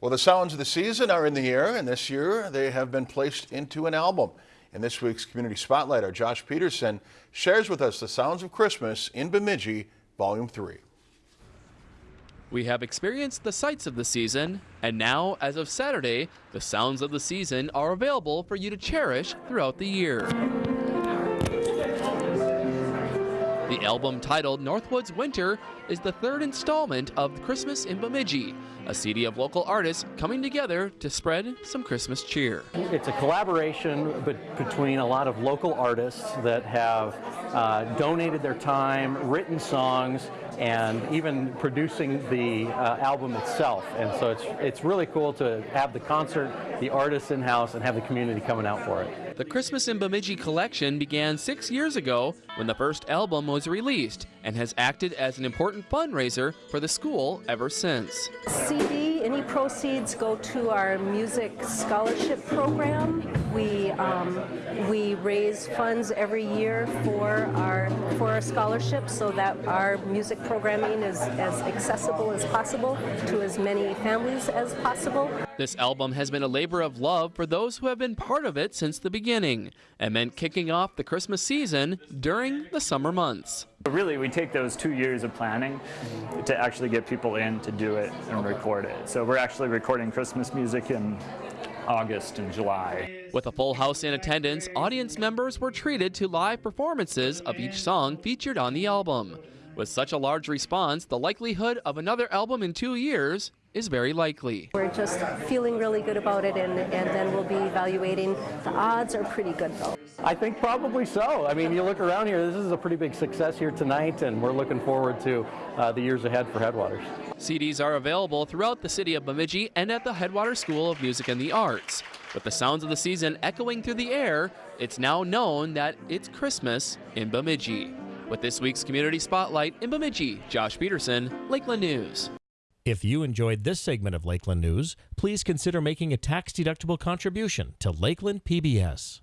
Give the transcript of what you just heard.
Well, the sounds of the season are in the air, and this year they have been placed into an album. In this week's Community Spotlight, our Josh Peterson shares with us the sounds of Christmas in Bemidji, Volume 3. We have experienced the sights of the season, and now, as of Saturday, the sounds of the season are available for you to cherish throughout the year. The album titled Northwoods Winter is the third installment of Christmas in Bemidji, a CD of local artists coming together to spread some Christmas cheer. It's a collaboration between a lot of local artists that have uh, donated their time, written songs, and even producing the uh, album itself. And so it's, it's really cool to have the concert, the artists in-house, and have the community coming out for it. The Christmas in Bemidji collection began six years ago when the first album was released and has acted as an important fundraiser for the school ever since. CD, any proceeds go to our music scholarship program. We, um, we raise funds every year for our, for our scholarships so that our music programming is as accessible as possible to as many families as possible. This album has been a labor of love for those who have been part of it since the beginning and meant kicking off the Christmas season during the summer months. Really, we take those two years of planning to actually get people in to do it and record it. So we're actually recording Christmas music in August and July. With a full house in attendance, audience members were treated to live performances of each song featured on the album. With such a large response, the likelihood of another album in two years is very likely. We're just feeling really good about it and, and then we'll be evaluating. The odds are pretty good though. I think probably so. I mean, you look around here, this is a pretty big success here tonight and we're looking forward to uh, the years ahead for Headwaters. CDs are available throughout the city of Bemidji and at the Headwaters School of Music and the Arts. With the sounds of the season echoing through the air, it's now known that it's Christmas in Bemidji. With this week's Community Spotlight in Bemidji, Josh Peterson, Lakeland News. If you enjoyed this segment of Lakeland News, please consider making a tax-deductible contribution to Lakeland PBS.